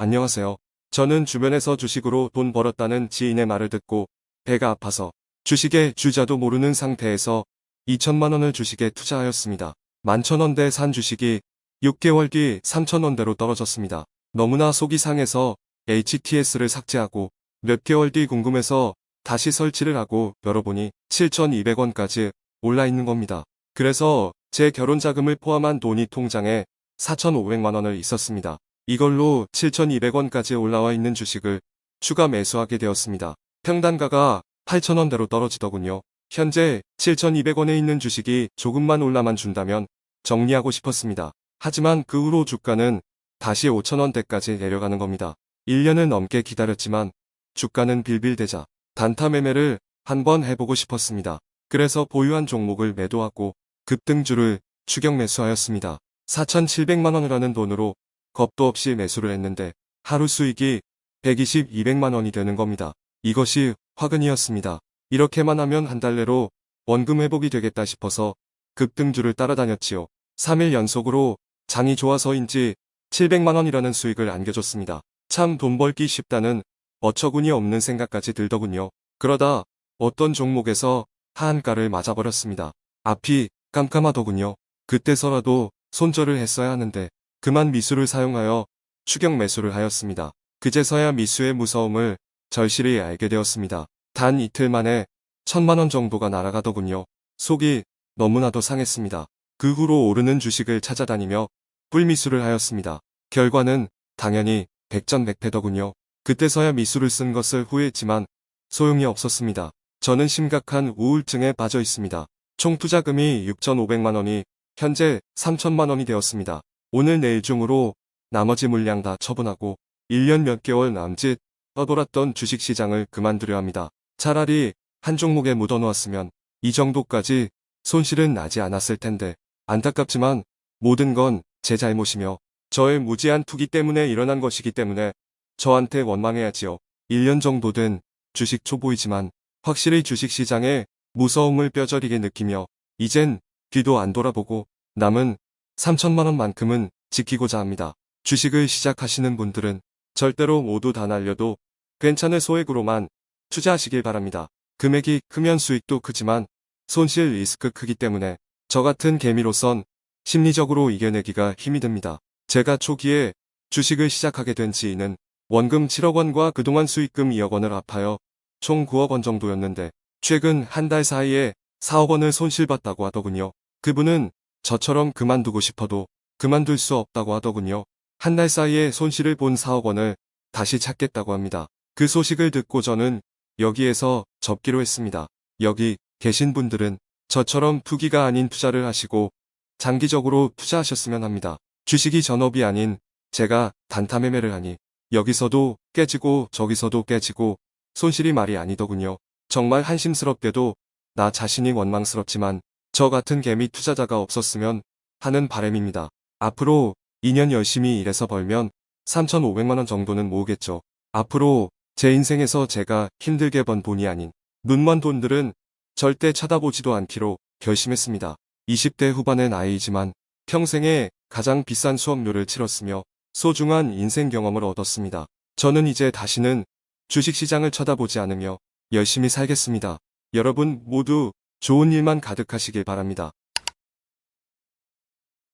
안녕하세요. 저는 주변에서 주식으로 돈 벌었다는 지인의 말을 듣고 배가 아파서 주식의 주자도 모르는 상태에서 2천만 원을 주식에 투자하였습니다. 만천원대 산 주식이 6개월 뒤 3천원대로 떨어졌습니다. 너무나 속이 상해서 HTS를 삭제하고 몇 개월 뒤 궁금해서 다시 설치를 하고 열어보니 7,200원까지 올라 있는 겁니다. 그래서 제 결혼 자금을 포함한 돈이 통장에 4,500만원을 있었습니다. 이걸로 7,200원까지 올라와 있는 주식을 추가 매수하게 되었습니다. 평단가가 8,000원대로 떨어지더군요. 현재 7,200원에 있는 주식이 조금만 올라만 준다면 정리하고 싶었습니다. 하지만 그 후로 주가는 다시 5,000원대까지 내려가는 겁니다. 1년을 넘게 기다렸지만 주가는 빌빌대자 단타 매매를 한번 해보고 싶었습니다. 그래서 보유한 종목을 매도하고 급등주를 추격 매수하였습니다. 4,700만원을 하는 돈으로 겁도 없이 매수를 했는데 하루 수익이 120, 200만 원이 되는 겁니다. 이것이 화근이었습니다. 이렇게만 하면 한 달 내로 원금 회복이 되겠다 싶어서 급등주를 따라다녔지요. 3일 연속으로 장이 좋아서인지 700만원이라는 수익을 안겨줬습니다. 참 돈 벌기 쉽다는 어처구니 없는 생각까지 들더군요. 그러다 어떤 종목에서 하한가를 맞아버렸습니다. 앞이 깜깜하더군요. 그때서라도 손절을 했어야 하는데 그만 미수를 사용하여 추격 매수를 하였습니다. 그제서야 미수의 무서움을 절실히 알게 되었습니다. 단 이틀 만에 천만원 정도가 날아가더군요. 속이 너무나도 상했습니다. 그 후로 오르는 주식을 찾아다니며 꿀미수를 하였습니다. 결과는 당연히 백전백패더군요. 그때서야 미수를 쓴 것을 후회했지만 소용이 없었습니다. 저는 심각한 우울증에 빠져 있습니다. 총 투자금이 6,500만원이 현재 3천만원이 되었습니다. 오늘 내일 중으로 나머지 물량 다 처분하고 1년 몇 개월 남짓 떠돌았던 주식시장을 그만두려 합니다. 차라리 한 종목에 묻어놓았으면 이 정도까지 손실은 나지 않았을 텐데 안타깝지만 모든 건 제 잘못이며 저의 무지한 투기 때문에 일어난 것이기 때문에 저한테 원망해야지요. 1년 정도 된 주식 초보이지만 확실히 주식시장의 무서움을 뼈저리게 느끼며 이젠 뒤도 안 돌아보고 남은 3천만원만큼은 지키고자 합니다. 주식을 시작하시는 분들은 절대로 모두 다 날려도 괜찮을 소액으로만 투자하시길 바랍니다. 금액이 크면 수익도 크지만 손실 리스크 크기 때문에 저 같은 개미로선 심리적으로 이겨내기가 힘이 듭니다. 제가 초기에 주식을 시작하게 된 지인은 원금 7억 원과 그동안 수익금 2억 원을 합하여 총 9억 원 정도였는데 최근 한 달 사이에 4억 원을 손실봤다고 하더군요. 그분은 저처럼 그만두고 싶어도 그만둘 수 없다고 하더군요. 한 달 사이에 손실을 본 4억 원을 다시 찾겠다고 합니다. 그 소식을 듣고 저는 여기에서 접기로 했습니다. 여기 계신 분들은 저처럼 투기가 아닌 투자를 하시고 장기적으로 투자하셨으면 합니다. 주식이 전업이 아닌 제가 단타 매매를 하니 여기서도 깨지고 저기서도 깨지고 손실이 말이 아니더군요. 정말 한심스럽게도 나 자신이 원망스럽지만 저 같은 개미 투자자가 없었으면 하는 바램입니다. 앞으로 2년 열심히 일해서 벌면 3,500만원 정도는 모으겠죠. 앞으로 제 인생에서 제가 힘들게 번 돈이 아닌 눈먼 돈들은 절대 쳐다보지도 않기로 결심했습니다. 20대 후반의 나이이지만 평생에 가장 비싼 수업료를 치렀으며 소중한 인생 경험을 얻었습니다. 저는 이제 다시는 주식시장을 쳐다보지 않으며 열심히 살겠습니다. 여러분 모두 좋은 일만 가득하시길 바랍니다.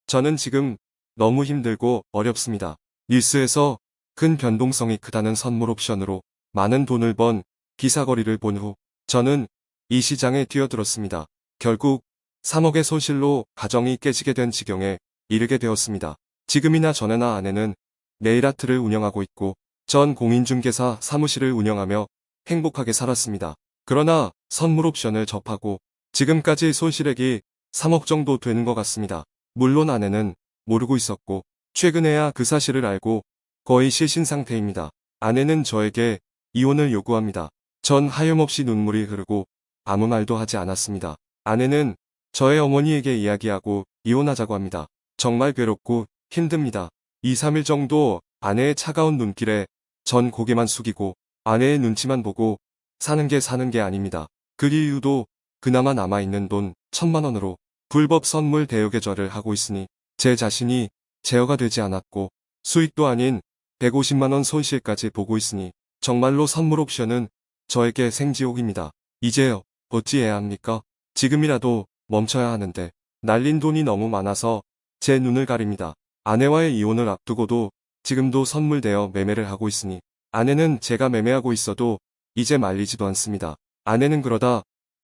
저는 지금 너무 힘들고 어렵습니다. 뉴스에서 큰 변동성이 크다는 선물 옵션으로 많은 돈을 번 기사거리를 본 후 저는 이 시장에 뛰어들었습니다. 결국 3억의 손실로 가정이 깨지게 된 지경에 이르게 되었습니다. 지금이나 전에나 아내는 네일아트를 운영하고 있고 전 공인중개사 사무실을 운영하며 행복하게 살았습니다. 그러나 선물 옵션을 접하고 지금까지 손실액이 3억 정도 되는 것 같습니다. 물론 아내는 모르고 있었고 최근에야 그 사실을 알고 거의 실신 상태입니다. 아내는 저에게 이혼을 요구합니다. 전 하염없이 눈물이 흐르고 아무 말도 하지 않았습니다. 아내는 저의 어머니에게 이야기하고 이혼하자고 합니다. 정말 괴롭고 힘듭니다. 2, 3일 정도 아내의 차가운 눈길에 전 고개만 숙이고 아내의 눈치만 보고 사는 게 사는 게 아닙니다. 그 이유도 그나마 남아있는 돈 천만 원으로 불법 선물 대여 계좌를 하고 있으니 제 자신이 제어가 되지 않았고 수익도 아닌 150만원 손실까지 보고 있으니 정말로 선물 옵션은 저에게 생지옥입니다. 이제 어찌해야 합니까? 지금이라도 멈춰야 하는데 날린 돈이 너무 많아서 제 눈을 가립니다. 아내와의 이혼을 앞두고도 지금도 선물되어 매매를 하고 있으니 아내는 제가 매매하고 있어도 이제 말리지도 않습니다. 아내는 그러다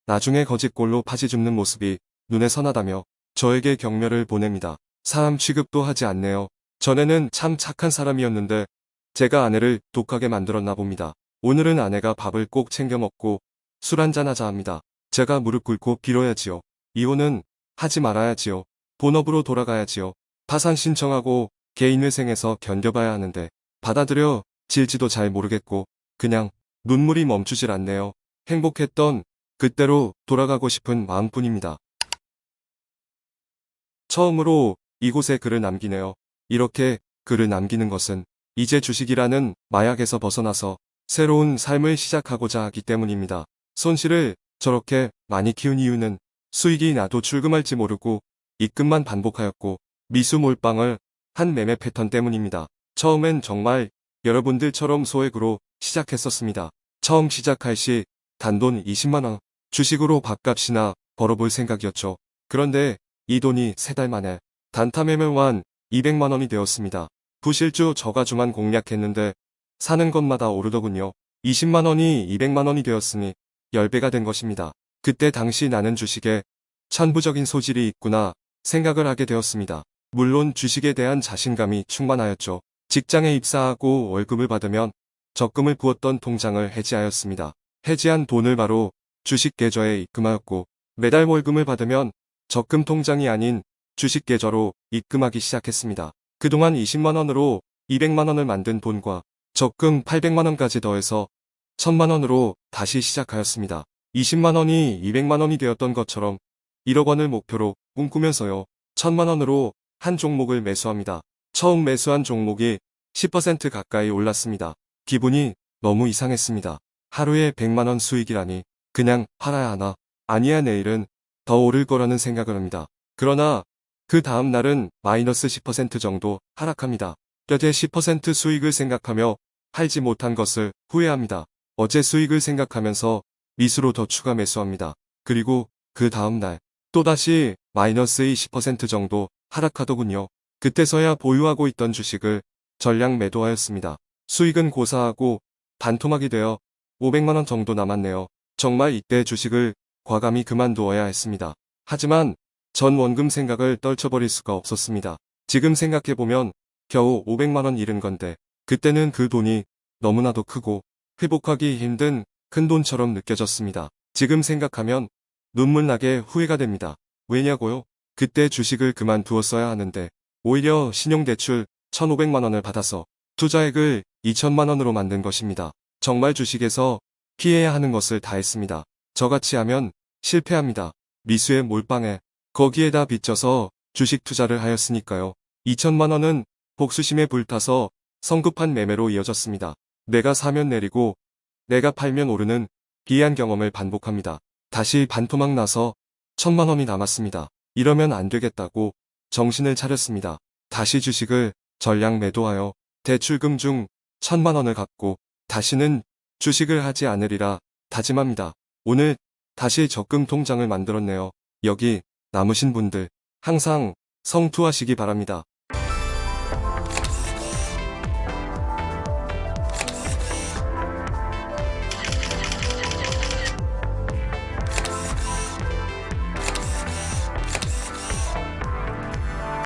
나중에 거짓골로 파지 줍는 모습이 눈에 선하다며 저에게 격려를 보냅니다. 사람 취급도 하지 않네요. 전에는 참 착한 사람이었는데 제가 아내를 독하게 만들었나 봅니다. 오늘은 아내가 밥을 꼭 챙겨 먹고 술 한잔 하자 합니다. 제가 무릎 꿇고 빌어야지요. 이혼은 하지 말아야지요. 본업으로 돌아가야지요. 파산 신청하고 개인회생에서 견뎌봐야 하는데 받아들여 질지도 잘 모르겠고 그냥 눈물이 멈추질 않네요. 행복했던 그때로 돌아가고 싶은 마음뿐입니다. 처음으로 이곳에 글을 남기네요. 이렇게 글을 남기는 것은 이제 주식이라는 마약에서 벗어나서 새로운 삶을 시작하고자 하기 때문입니다. 손실을 저렇게 많이 키운 이유는 수익이 나도 출금할지 모르고 입금만 반복하였고 미수 몰빵을 한 매매 패턴 때문입니다. 처음엔 정말 여러분들처럼 소액으로 시작했었습니다. 처음 시작할 시 단돈 20만원 주식으로 밥값이나 벌어볼 생각이었죠. 그런데 이 돈이 세 달 만에 단타 매매만 200만원이 되었습니다. 부실주 저가주만 공략했는데 사는 것마다 오르더군요. 20만원이 200만원이 되었으니 10배가 된 것입니다. 그때 당시 나는 주식에 천부적인 소질이 있구나 생각을 하게 되었습니다. 물론 주식에 대한 자신감이 충만하였죠. 직장에 입사하고 월급을 받으면 적금을 부었던 통장을 해지하였습니다. 해지한 돈을 바로 주식 계좌에 입금하였고 매달 월급을 받으면 적금 통장이 아닌 주식 계좌로 입금하기 시작했습니다. 그동안 20만원으로 200만원을 만든 돈과 적금 800만원까지 더해서 1000만원으로 다시 시작하였습니다. 20만원이 200만원이 되었던 것처럼 1억 원을 목표로 꿈꾸면서요. 1000만원으로 한 종목을 매수합니다. 처음 매수한 종목이 10% 가까이 올랐습니다. 기분이 너무 이상했습니다. 하루에 100만원 수익이라니 그냥 팔아야 하나 아니야 내일은 더 오를 거라는 생각을 합니다. 그러나 그 다음 날은 마이너스 10% 정도 하락합니다. 뼈대 10% 수익을 생각하며 팔지 못한 것을 후회합니다. 어제 수익을 생각하면서 미수로 더 추가 매수합니다. 그리고 그 다음 날 또다시 마이너스의 10% 정도 하락하더군요. 그때서야 보유하고 있던 주식을 전량 매도하였습니다. 수익은 고사하고 반토막이 되어 500만원 정도 남았네요. 정말 이때 주식을 과감히 그만두어야 했습니다. 하지만 전 원금 생각을 떨쳐버릴 수가 없었습니다. 지금 생각해보면 겨우 500만원 잃은 건데 그때는 그 돈이 너무나도 크고 회복하기 힘든 큰 돈처럼 느껴졌습니다. 지금 생각하면 눈물 나게 후회가 됩니다. 왜냐고요? 그때 주식을 그만두었어야 하는데 오히려 신용대출 1,500만원을 받아서 투자액을 2천만원으로 만든 것입니다. 정말 주식에서 피해야 하는 것을 다 했습니다. 저같이 하면 실패합니다. 미수의 몰빵에 거기에다 빚져서 주식 투자를 하였으니까요. 2천만원은 복수심에 불타서 성급한 매매로 이어졌습니다. 내가 사면 내리고 내가 팔면 오르는 비한 경험을 반복합니다. 다시 반토막 나서 천만원이 남았습니다. 이러면 안 되겠다고 정신을 차렸습니다. 다시 주식을 전량 매도하여 대출금 중 천만원을 갚고 다시는 주식을 하지 않으리라 다짐합니다. 오늘 다시 적금 통장을 만들었네요. 여기 남으신 분들 항상 성투하시기 바랍니다.